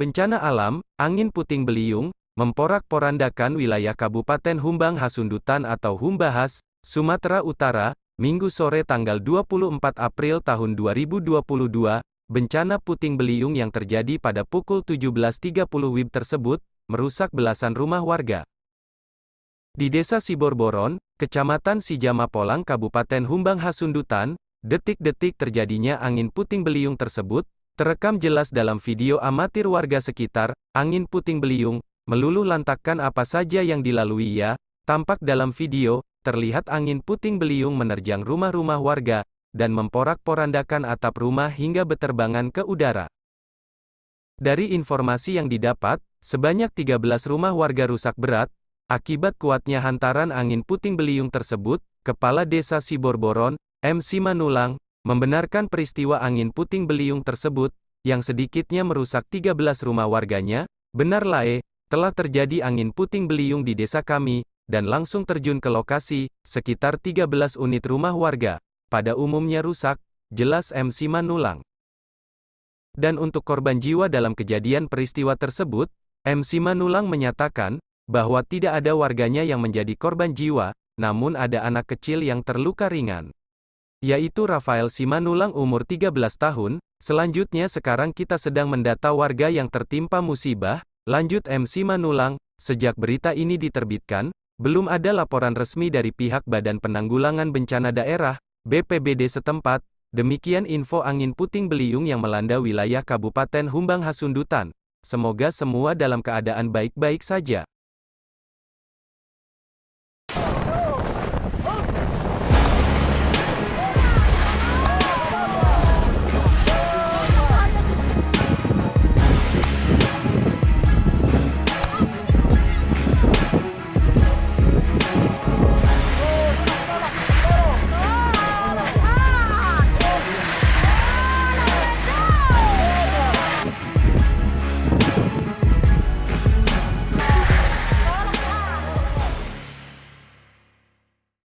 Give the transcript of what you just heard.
Bencana alam, angin puting beliung, memporak-porandakan wilayah Kabupaten Humbang Hasundutan atau Humbahas, Sumatera Utara, Minggu sore tanggal 24 April tahun 2022, bencana puting beliung yang terjadi pada pukul 17.30 WIB tersebut, merusak belasan rumah warga. Di Desa Siborboron, Kecamatan Sijamapolang Kabupaten Humbang Hasundutan, detik-detik terjadinya angin puting beliung tersebut, Terekam jelas dalam video amatir warga sekitar, angin puting beliung, meluluh lantakkan apa saja yang dilalui ya, tampak dalam video, terlihat angin puting beliung menerjang rumah-rumah warga, dan memporak-porandakan atap rumah hingga beterbangan ke udara. Dari informasi yang didapat, sebanyak 13 rumah warga rusak berat, akibat kuatnya hantaran angin puting beliung tersebut, Kepala Desa Siborboron, M. Simanulang, membenarkan peristiwa angin puting beliung tersebut, yang sedikitnya merusak 13 rumah warganya, benar lae, telah terjadi angin puting beliung di desa kami, dan langsung terjun ke lokasi, sekitar 13 unit rumah warga, pada umumnya rusak, jelas MC Manulang. Dan untuk korban jiwa dalam kejadian peristiwa tersebut, MC Manulang menyatakan, bahwa tidak ada warganya yang menjadi korban jiwa, namun ada anak kecil yang terluka ringan yaitu Rafael Simanulang umur 13 tahun, selanjutnya sekarang kita sedang mendata warga yang tertimpa musibah, lanjut M. Simanulang, sejak berita ini diterbitkan, belum ada laporan resmi dari pihak Badan Penanggulangan Bencana Daerah, BPBD setempat, demikian info angin puting beliung yang melanda wilayah Kabupaten Humbang Hasundutan. Semoga semua dalam keadaan baik-baik saja.